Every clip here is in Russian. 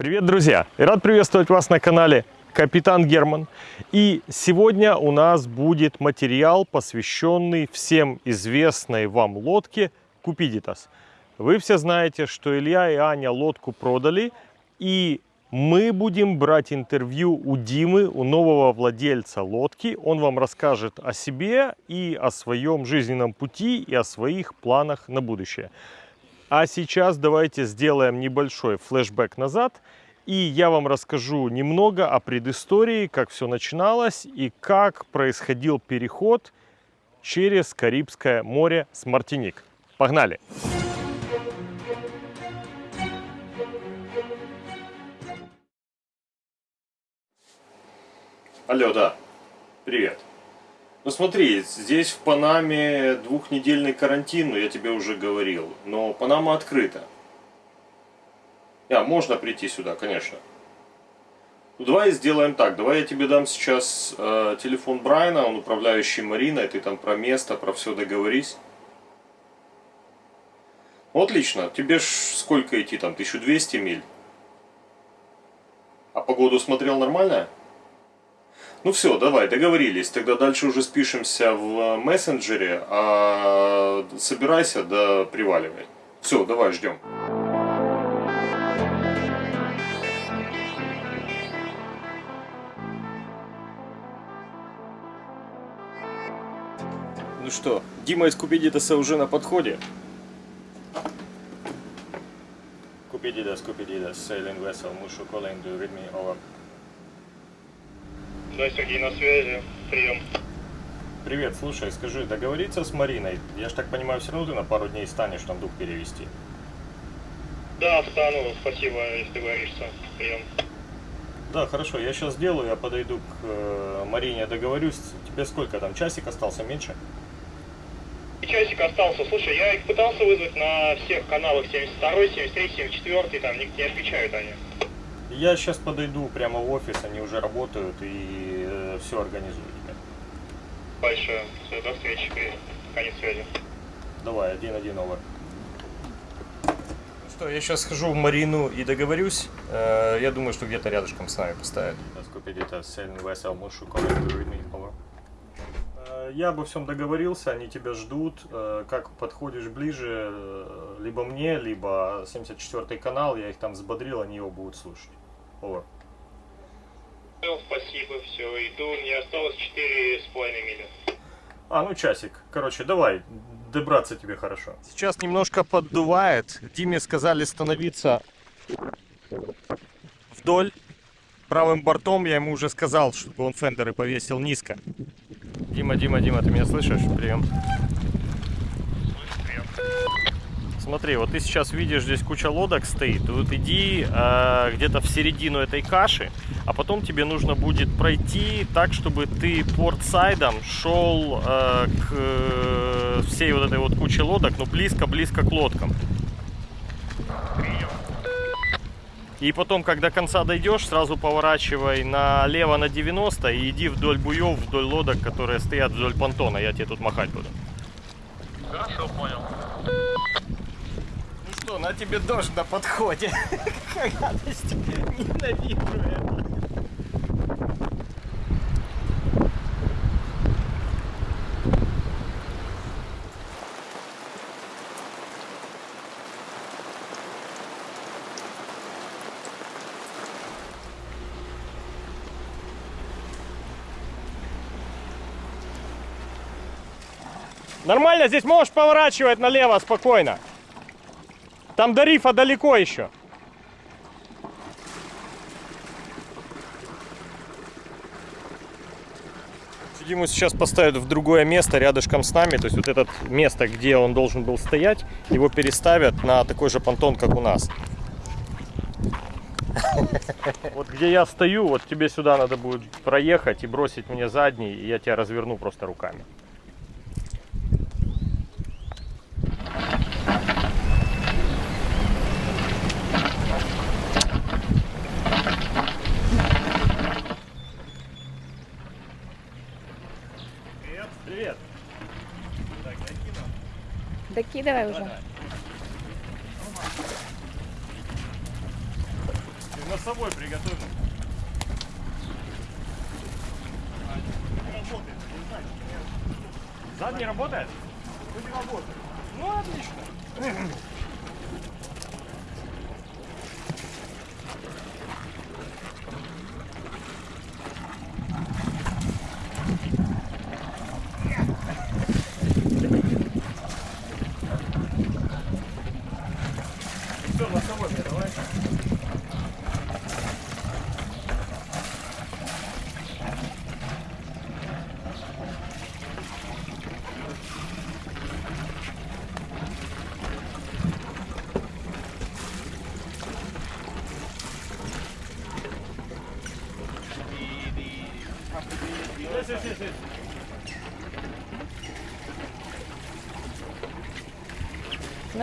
Привет, друзья! И рад приветствовать вас на канале Капитан Герман. И сегодня у нас будет материал, посвященный всем известной вам лодке Купидитас. Вы все знаете, что Илья и Аня лодку продали, и мы будем брать интервью у Димы, у нового владельца лодки. Он вам расскажет о себе и о своем жизненном пути, и о своих планах на будущее. А сейчас давайте сделаем небольшой флешбэк назад. И я вам расскажу немного о предыстории, как все начиналось и как происходил переход через Карибское море с Мартиник. Погнали! Алло, да. Привет. Ну смотри, здесь в Панаме двухнедельный карантин, но я тебе уже говорил. Но Панама открыта. А, можно прийти сюда, конечно. Ну, давай сделаем так. Давай я тебе дам сейчас э, телефон Брайана, он управляющий Мариной. Ты там про место, про все договорись. Ну, отлично. Тебе ж сколько идти там? 1200 миль? А погоду смотрел нормально? Ну все, давай, договорились. Тогда дальше уже спишемся в мессенджере, а собирайся, да приваливай. Все, давай, ждем. Ну что, Дима из Купидитаса уже на подходе. Купидитас, Купидитас, sailing vessel, Mushu calling, do you? Да, Сергей, на связи. Прием. Привет, слушай, скажи, договориться с Мариной? Я ж так понимаю, все равно ты на пару дней станешь там дух перевести. Да, встану. Спасибо, если договоришься. Прием. Да, хорошо, я сейчас сделаю, я подойду к э, Марине, договорюсь. Тебе сколько там, часик остался, меньше? И часик остался. Слушай, я их пытался вызвать на всех каналах 72, 73, 74, там не, не отвечают они. Я сейчас подойду прямо в офис, они уже работают и все организую тебе. Большое. Все, до встречи. Конец связи. Давай, один-один овер. Ну что, я сейчас схожу в Марину и договорюсь. Э, я думаю, что где-то рядышком с нами поставят. Э, Я обо всем договорился, они тебя ждут. Э, Как подходишь ближе, либо мне, либо 74 канал, я их там взбодрил, они его будут слушать. Over. Спасибо, все, иду. Мне осталось 4,5 мили. А, ну часик. Короче, давай, добраться тебе хорошо. Сейчас немножко поддувает. Диме сказали становиться вдоль. Правым бортом я ему уже сказал, чтобы он фендеры повесил низко. Дима, Дима, Дима, ты меня слышишь? Прием. Смотри, вот ты сейчас видишь, здесь куча лодок стоит. Вот иди э, где-то в середину этой каши, а потом тебе нужно будет пройти так, чтобы ты портсайдом шел э, к э, всей вот этой вот куче лодок, но близко-близко к лодкам. И потом, когда до конца дойдешь, сразу поворачивай налево на 90 и иди вдоль буев, вдоль лодок, которые стоят вдоль понтона. Я тебе тут махать буду. Хорошо, понял. На тебе дождь на подходе. Какая гадость. Ненавижу это. Нормально, здесь можешь поворачивать налево спокойно. Там до рифа далеко еще. Диму сейчас поставят в другое место рядышком с нами. То есть вот это место, где он должен был стоять, его переставят на такой же понтон, как у нас. Вот где я стою, вот тебе сюда надо будет проехать и бросить мне задний, и я тебя разверну просто руками. Докидывай уже. Ты Носовой приготовим. Задний работает? Вроде работает. Ну, отлично.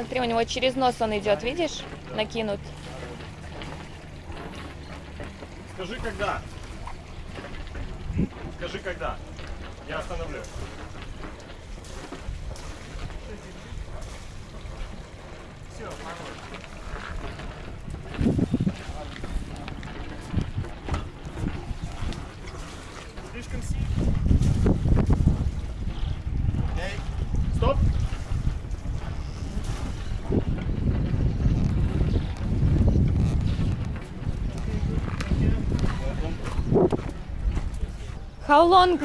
Смотри, у него через нос он идет, видишь? Накинут. Скажи, когда. Скажи, когда. Я остановлю. Все, Слишком сильно. Стоп. How long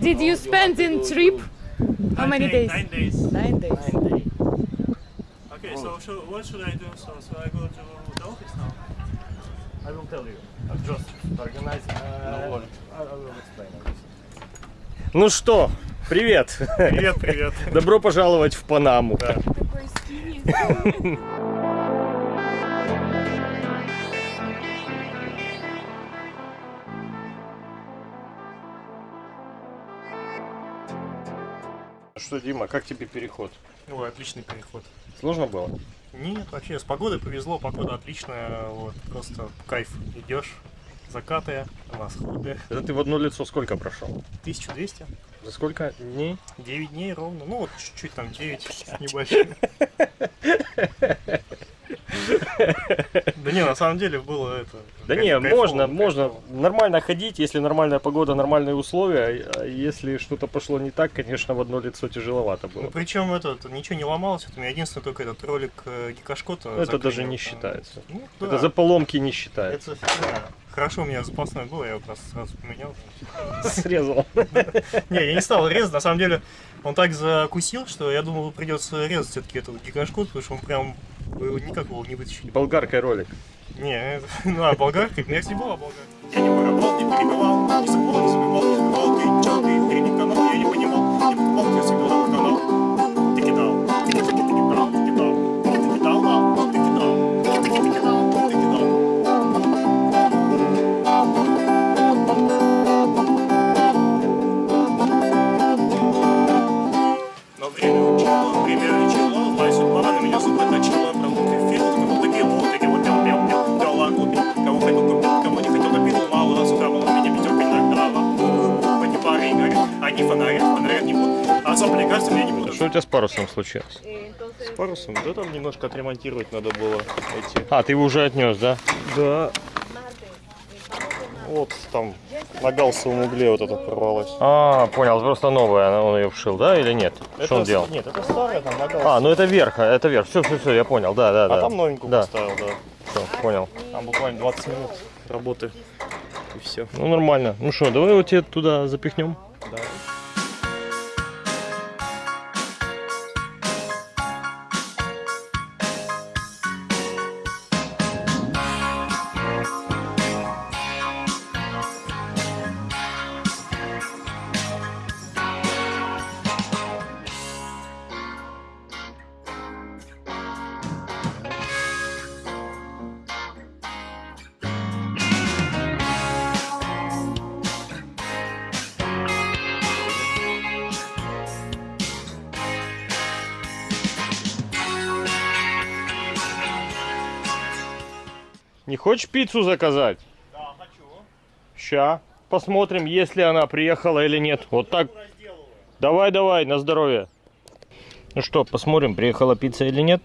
did you spend in trip? How many days? Nine days. Nine days. Okay, so, so what should I do? So, so I go to the office now? I will tell you. I'm just organizing. Uh, I will explain. Ну что, привет. Привет, привет. Добро пожаловать в Панаму. Такой Что, Дима, как тебе переход? Ой, отличный переход. Сложно было? Нет, вообще с погодой повезло, погода отличная, вот, просто кайф. Идешь, закаты, восходы. Это ты в одно лицо сколько прошел? 1200, За сколько дней? 9 дней ровно, ну вот чуть-чуть там 9 небольшие. Да не, на самом деле было это... Да не, можно, можно нормально ходить, если нормальная погода, нормальные условия. А если что-то пошло не так, конечно, в одно лицо тяжеловато Ну, было. причем это, ничего не ломалось, это у меня единственный только этот ролик э, Гикашкота. Это даже не там. считается. Ну, Это за поломки не считается. Это. Хорошо, у меня запасной был, я его просто сразу поменял. Срезал. Не, я не стал резать, на самом деле он так закусил, что я думал, придется резать все-таки этот гигашкот, потому что он прям вы никак его не вытащили. Болгаркой ролик. Не, это- ну а болгарка, у меня всегда была болгарка. Я не воровал, не перебивал, не забывал, не забивал, а кажется, мне не будут. Что у тебя с парусом случилось? С парусом, да там немножко отремонтировать надо было эти. А, ты его уже отнес, да? Да. Вот там на галсовом угле вот это порвалось. А, понял, просто новая, он ее вшил, да, или нет? Что он Это- делал? Нет, это старое там на А, галсовом. ну это верх, это верх. Все, все, все, я понял, да, да, да. А там новенькую Да, поставил, да. все, понял. Там буквально 20 минут работы. И все. Ну нормально. Ну что, давай его тебе туда запихнем. Да. Хочешь пиццу заказать? Да, хочу. Ща. Посмотрим, если она приехала или нет. Вот так. Давай, давай, на здоровье. Ну что, посмотрим, приехала пицца или нет.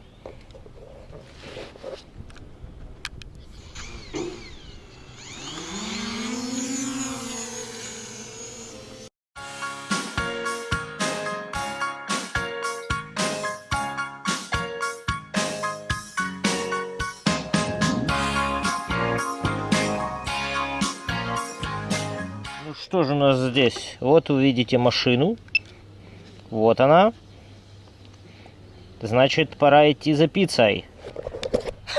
Вот вы видите машину. Вот она. Значит, пора идти за пиццей.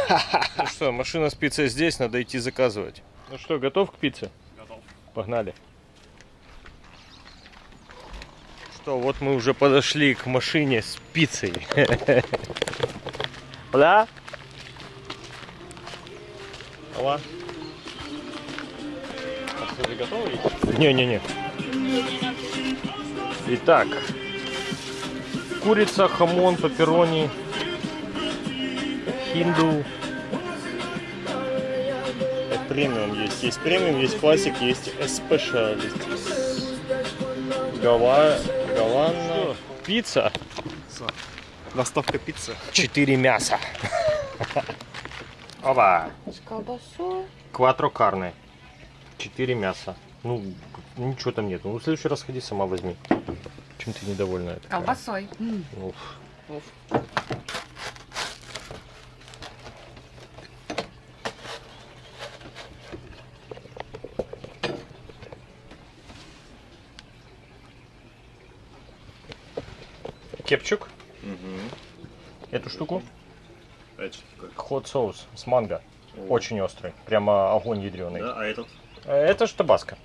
Ну что, машина с пиццей здесь, надо идти заказывать. Ну что, готов к пицце? Готов. Погнали. Что, вот мы уже подошли к машине с пиццей. Да? Алла? А что, ты готова идти? Не-не-не. Итак, курица, хамон, пепперони, хинду. Это премиум есть. Есть премиум, есть классик, есть специалист. Гава... Гавана. Пицца. Доставка пиццы. Четыре мяса. Оба. С колбасой. Кватро карны. Четыре мяса. Ну, ничего там нет. Ну, в следующий раз ходи, сама возьми. Чем ты недовольна? такая? Колбасой. Уф. Кепчук. Эту штуку. Хот соус с манго. Очень острый. Прямо огонь ядреный. Да, а этот? Это же табаско.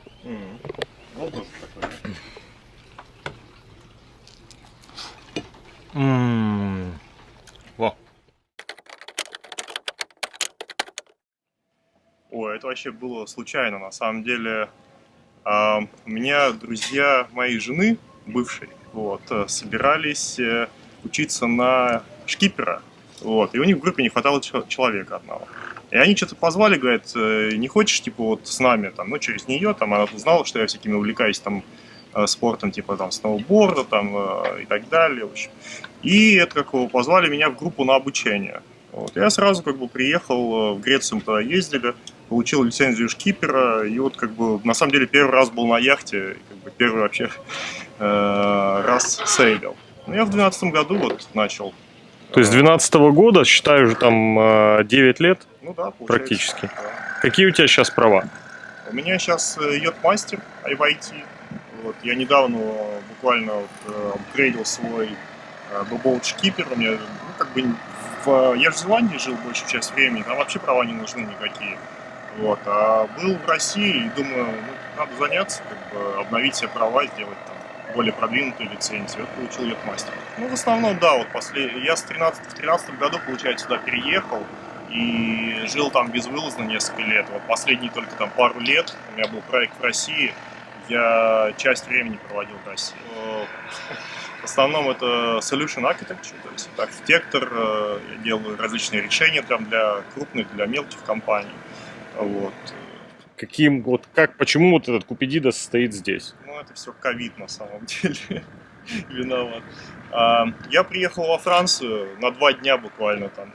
Ммм. Во. Ой, это вообще было случайно, на самом деле. А, у меня друзья моей жены, бывшей, вот, э, собирались э, учиться на шкипера. Вот, и у них в группе не хватало чел- человека одного. И они что-то позвали, говорят, «Э, не хочешь, типа, вот с нами, там, ну, через нее, там, она узнала, что я всякими увлекаюсь, там, э, спортом, типа, там, сноуборда, там, э, и так далее, в общем. И это, как его, позвали меня в группу на обучение. Вот. Я сразу, как бы, приехал, в Грецию мы тогда ездили, получил лицензию шкипера, и вот, как бы, на самом деле, первый раз был на яхте, как бы, первый вообще раз сейлил. Ну, я в 2012 году вот начал. То есть 12 года, считаю, уже там э, 9 лет. Ну да. Практически. да. Какие у тебя сейчас права? У меня сейчас йод-мастер IYT. Вот, я недавно э, буквально вот, э, апгрейдил свой э, бобоут шкипер. У меня, ну, как бы, в, я в Зеландии жил большую часть времени, там вообще права не нужны никакие. Вот, а был в России и думаю, ну, надо заняться, как бы, обновить себе права, сделать там более продвинутую лицензию. Вот получил йод-мастер. Ну, в основном, да, вот после... я с 13, в 13 году, получается, сюда переехал и жил там безвылазно несколько лет. Вот последние только там пару лет у меня был проект в России, я часть времени проводил в России. Э, В основном это solution architecture, то есть это архитектор, э, я делаю различные решения там для крупных, для мелких компаний. Вот. Каким, вот как, почему вот этот Купидида стоит здесь? Это все ковид на самом деле виноват. А, Я приехал во Францию на два дня буквально там,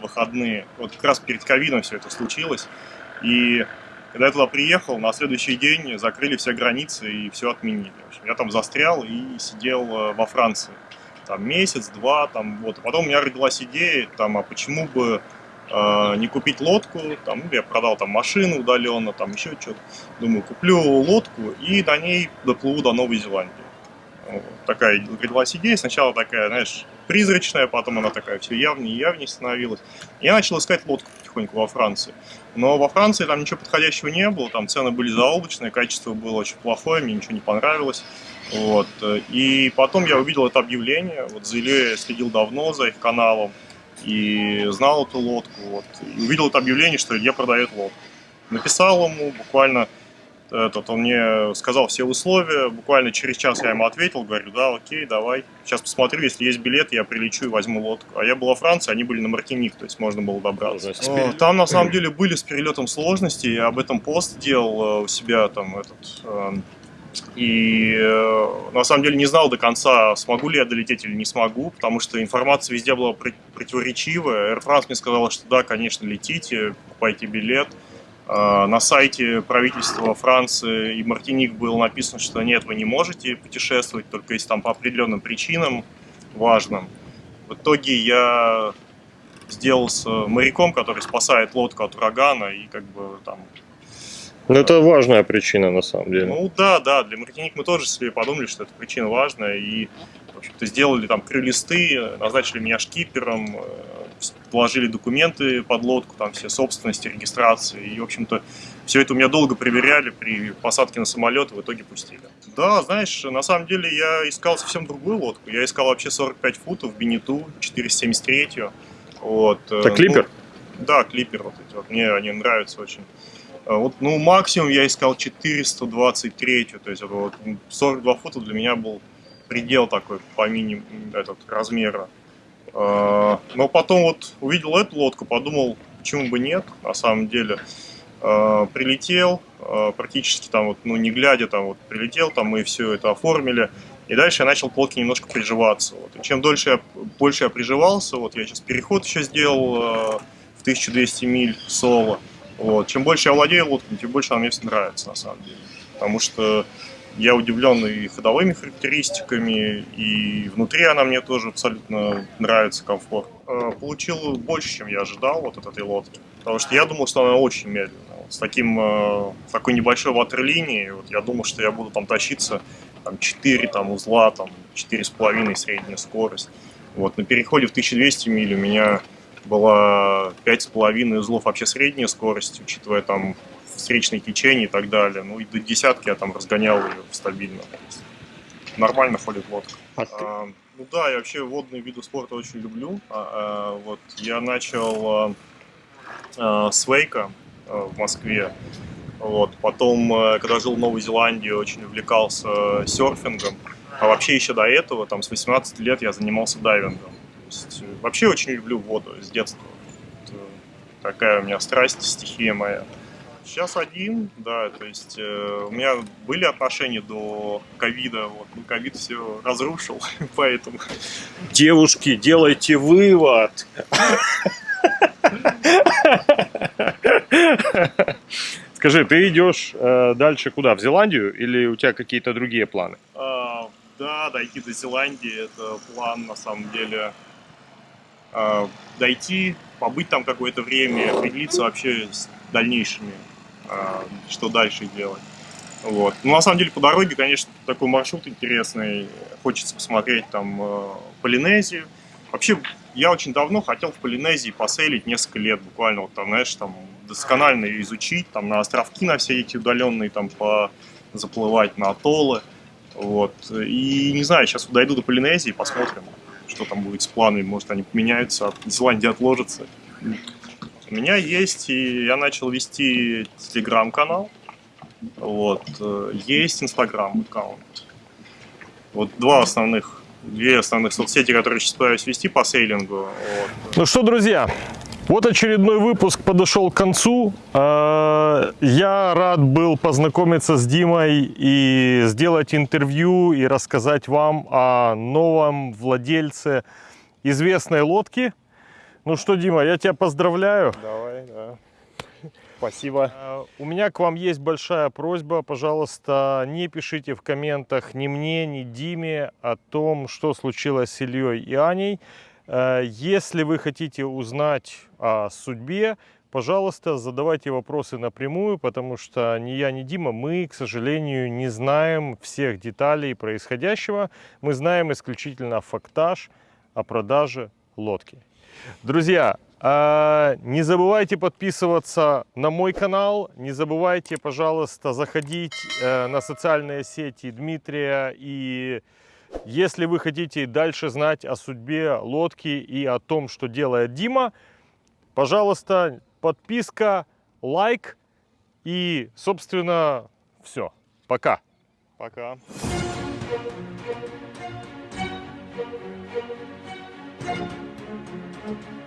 выходные. Вот как раз перед ковидом все это случилось. И когда я туда приехал, на следующий день закрыли все границы и все отменили. В общем, я там застрял и сидел э, во Франции. Там месяц, два, там вот. А потом у меня родилась идея, там, а почему бы э, не купить лодку, там, ну, я продал там машину удаленно, там еще что-то. Думаю, куплю лодку и на ней доплыву до Новой Зеландии. Вот. Такая родилась идея, сначала такая, знаешь, призрачная, потом она такая все явнее и явнее становилась. Я начал искать лодку потихоньку во Франции. Но во Франции там ничего подходящего не было, там цены были заоблачные, качество было очень плохое, мне ничего не понравилось. Вот. И потом я увидел это объявление, вот за Ильей я следил давно за их каналом, и знал эту лодку, вот, и увидел это объявление, что Илья продает лодку. Написал ему буквально, этот, он мне сказал все условия, буквально через час я ему ответил, говорю, да, окей, давай, сейчас посмотрю, если есть билет, я прилечу и возьму лодку. А я был во Франции, они были на Мартиник, то есть можно было добраться. О, Там на самом деле были с перелетом сложности, я об этом пост делал э, у себя там этот... И э, на самом деле не знал до конца, смогу ли я долететь или не смогу, потому что информация везде была пр- противоречивая. Air France мне сказала, что да, конечно, летите, покупайте билет. А, На сайте правительства Франции и Мартиник было написано, что нет, вы не можете путешествовать, только если там по определенным причинам важным. В итоге я сделался моряком, который спасает лодку от урагана и как бы там Ну, это важная причина, на самом деле. Ну да, да, для Мартиник мы тоже себе подумали, что эта причина важная, и, в общем-то, сделали там крыльlisты, назначили меня шкипером, э, вложили документы под лодку, там все собственности, регистрации, и, в общем-то, все это у меня долго проверяли при посадке на самолет, и в итоге пустили. Да, знаешь, на самом деле я искал совсем другую лодку, я искал вообще 45 футов, Бенету, 473 вот. Это клипер? ну, да, клипер вот эти вот, мне они нравятся очень. А Вот, ну, максимум я искал 423, то есть вот 42 фута для меня был предел такой по минимуму этот размера. А, Но потом вот увидел эту лодку, подумал, почему бы нет, на самом деле. А, Прилетел, практически там вот, ну, не глядя, там вот прилетел, там мы все это оформили. И дальше я начал к лодке немножко приживаться. Вот. И чем дольше я, больше я приживался, вот я сейчас переход еще сделал в 1200 миль соло. Вот. Чем больше я владею лодкой, тем больше она мне все нравится, на самом деле. Потому что я удивлен и ходовыми характеристиками, и внутри она мне тоже абсолютно нравится, комфорт. Э, Получил больше, чем я ожидал вот от этой лодки. Потому что я думал, что она очень медленная. С таким, э, с такой небольшой ватерлинией, вот я думал, что я буду там тащиться там, 4 там, узла, там, 4,5 средняя скорость. Вот, на переходе в 1200 миль у меня была 5,5 узлов вообще средняя скорость, учитывая там встречные течения и так далее. Ну и до десятки я там разгонял ее стабильно. Нормально ходит лодка. А ты- А, ну да, я вообще водные виды спорта очень люблю. А, а, вот я начал а, а, с вейка а, в Москве. Вот. Потом, когда жил в Новой Зеландии, очень увлекался серфингом. А вообще еще до этого, там, с 18 лет я занимался дайвингом. Есть, э, вообще очень люблю воду с детства. Вот, э, такая у меня страсть, стихия моя. Сейчас один, да, то есть э, у меня были отношения до ковида, вот, ну, ковид все разрушил, поэтому Девушки, делайте вывод. Скажи, ты идешь э, дальше куда? В Зеландию или у тебя какие-то другие планы? А, да, дойти до Зеландии это план на самом деле. А, дойти, побыть там какое-то время, определиться вообще с дальнейшими, а, что дальше делать. Вот. Ну, на самом деле, по дороге, конечно, такой маршрут интересный. Хочется посмотреть там э, Полинезию. Вообще, я очень давно хотел в Полинезии поселить несколько лет, буквально, вот там, знаешь, там досконально ее изучить, там на островки на все эти удаленные, там по заплывать на атоллы. Вот. И не знаю, сейчас дойду до Полинезии, посмотрим, что там будет с планами. Может, они поменяются, а Зеландия отложится. У меня есть, и я начал вести телеграм-канал. Вот. э, Есть инстаграм аккаунт. Вот два основных, две основных соцсети, которые сейчас пытаюсь вести по сейлингу. Вот. Ну что, друзья, вот очередной выпуск подошел к концу. Э, Я рад был познакомиться с Димой и сделать интервью и рассказать вам о новом владельце известной лодки. Ну что, Дима, я тебя поздравляю. Давай, да. Спасибо. Э, У меня к вам есть большая просьба. Пожалуйста, не пишите в комментах ни мне, ни Диме о том, что случилось с Ильей и Аней. Э, Если вы хотите узнать о судьбе, пожалуйста, задавайте вопросы напрямую, потому что ни я, ни Дима, мы, к сожалению, не знаем всех деталей происходящего. Мы знаем исключительно фактаж о продаже лодки. Друзья, а, не забывайте подписываться на мой канал, не забывайте, пожалуйста, заходить э, на социальные сети Дмитрия и если вы хотите дальше знать о судьбе лодки и о том, что делает Дима, пожалуйста, подписка, лайк и, собственно, все. Пока. Пока. Thank